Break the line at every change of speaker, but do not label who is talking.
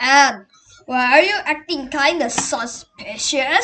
a.m. Why are you acting kinda suspicious?